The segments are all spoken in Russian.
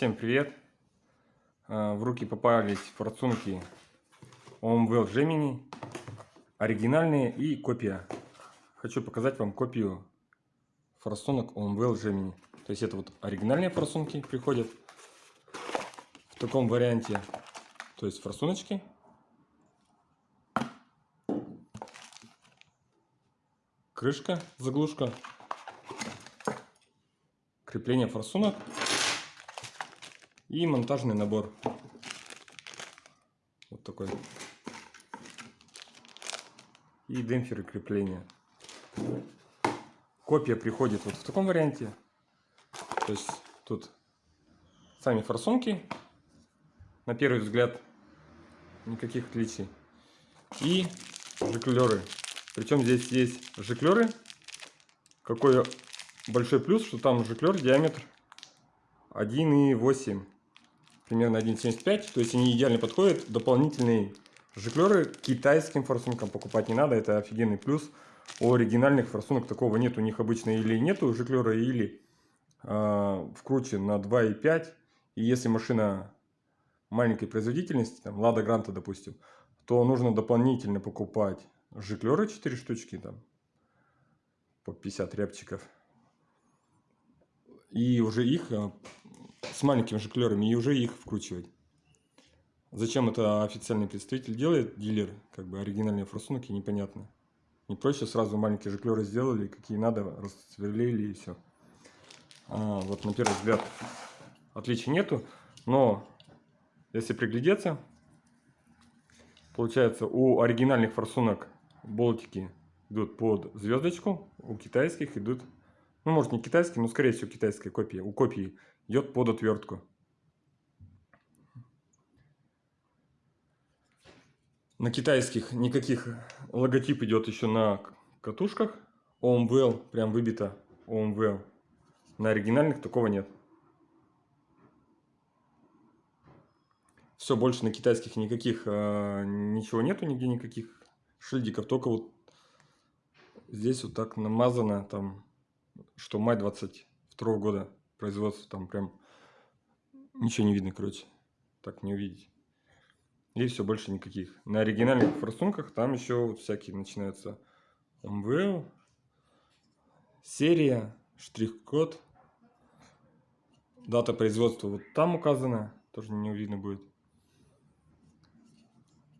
Всем привет! А, в руки попались форсунки OMWell Gemini, оригинальные и копия. Хочу показать вам копию форсунок OMWell Gemini. То есть это вот оригинальные форсунки приходят в таком варианте. То есть форсуночки. Крышка, заглушка. Крепление форсунок и монтажный набор. Вот такой. И демпферы крепления. Копия приходит вот в таком варианте. То есть тут сами форсунки. На первый взгляд никаких отличий. И жиклеры. Причем здесь есть жиклеры. Какой большой плюс, что там жиклер диаметр 1,8 примерно 1,75. То есть они идеально подходят. Дополнительные жиклеры китайским форсункам покупать не надо. Это офигенный плюс. У оригинальных форсунок такого нет. У них обычно или нету жиклера, или э, вкручен на 2,5. И если машина маленькой производительности, там Лада Гранта, допустим, то нужно дополнительно покупать жиклеры 4 штучки, там, по 50 рябчиков. И уже их э, с маленькими жиклерами и уже их вкручивать. Зачем это официальный представитель делает, дилер, как бы оригинальные форсунки, непонятно. Не проще сразу маленькие жиклеры сделали, какие надо, рассверлили и все. А, вот на первый взгляд отличий нету, но если приглядеться, получается у оригинальных форсунок болтики идут под звездочку, у китайских идут, ну может не китайские, но скорее всего китайская копия, у копии идет под отвертку. На китайских никаких логотип идет еще на катушках. OMWell прям выбито OMWell. На оригинальных такого нет. Все, больше на китайских никаких э, ничего нету, нигде никаких шильдиков. Только вот здесь вот так намазано, там, что май 22 года производства там прям ничего не видно, короче. Так не увидеть. И все, больше никаких. На оригинальных форсунках там еще вот всякие начинаются МВЛ, серия, штрих-код, дата производства вот там указана, тоже не видно будет.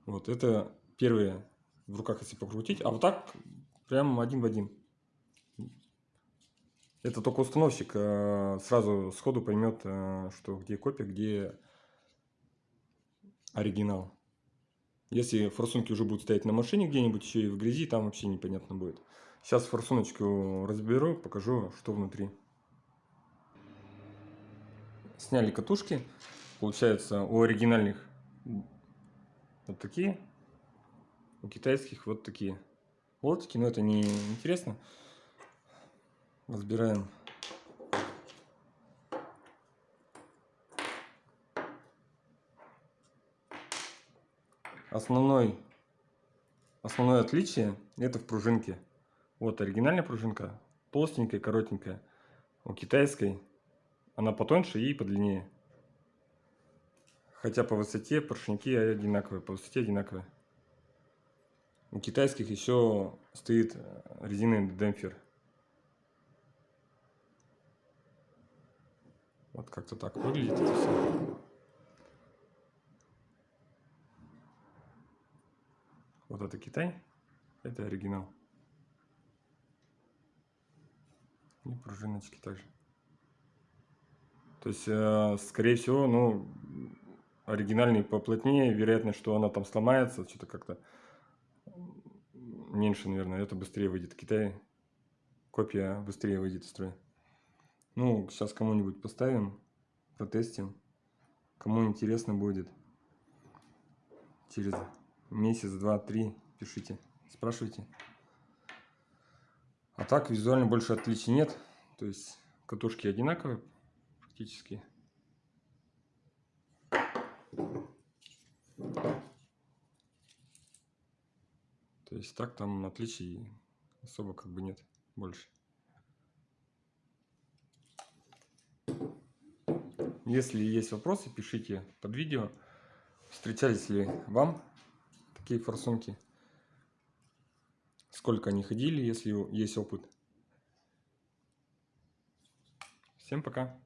Вот это первые в руках, если покрутить, а вот так прям один в один. Это только установщик э, сразу сходу поймет, э, что где копия, где оригинал. Если форсунки уже будут стоять на машине где-нибудь еще и в грязи, там вообще непонятно будет. Сейчас форсуночку разберу, покажу, что внутри. Сняли катушки. Получается, у оригинальных вот такие, у китайских вот такие болтики, но это не интересно разбираем основной основное отличие это в пружинке. Вот оригинальная пружинка толстенькая коротенькая у китайской. Она потоньше и подлиннее. Хотя по высоте поршники одинаковые по высоте одинаковые. У китайских еще стоит резиновый демпфер Вот как-то так выглядит это все. Вот это Китай, это оригинал. И пружиночки также. То есть, э, скорее всего, ну, оригинальный поплотнее, вероятно, что она там сломается, что-то как-то меньше, наверное, это быстрее выйдет. Китай копия быстрее выйдет из строя. Ну, сейчас кому-нибудь поставим, протестим. Кому интересно будет. Через месяц, два, три пишите, спрашивайте. А так визуально больше отличий нет. То есть катушки одинаковые практически. То есть так там отличий особо как бы нет больше. Если есть вопросы, пишите под видео. Встречались ли вам такие форсунки? Сколько они ходили, если есть опыт? Всем пока!